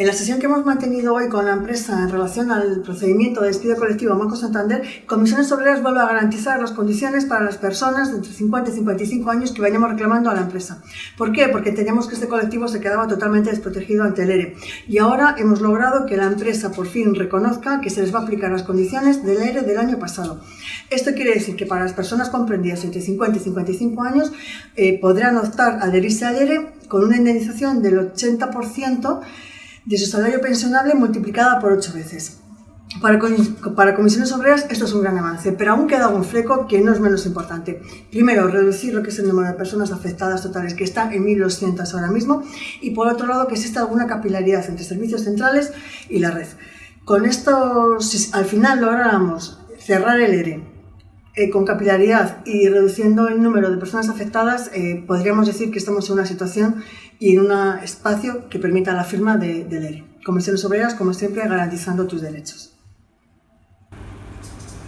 En la sesión que hemos mantenido hoy con la empresa en relación al procedimiento de despido colectivo Banco Santander, Comisiones Obreras vuelve a garantizar las condiciones para las personas entre 50 y 55 años que vayamos reclamando a la empresa. ¿Por qué? Porque teníamos que este colectivo se quedaba totalmente desprotegido ante el ERE. Y ahora hemos logrado que la empresa por fin reconozca que se les va a aplicar las condiciones del ERE del año pasado. Esto quiere decir que para las personas comprendidas entre 50 y 55 años eh, podrán optar a adherirse al ERE con una indemnización del 80% de su salario pensionable multiplicada por 8 veces. Para, para, comisiones obreras esto es un gran avance, pero aún queda un fleco que no es menos importante. Primero, reducir lo que es el número de personas afectadas totales, que está en 1.200 ahora mismo, y por otro lado, que exista alguna capilaridad entre servicios centrales y la red. Con esto, si al final lográramos cerrar el ERE eh, con capilaridad y reduciendo el número de personas afectadas, eh, podríamos decir que estamos en una situación y en un espacio que permita la firma de, ERE. Comisiones Obreras, como siempre, garantizando tus derechos.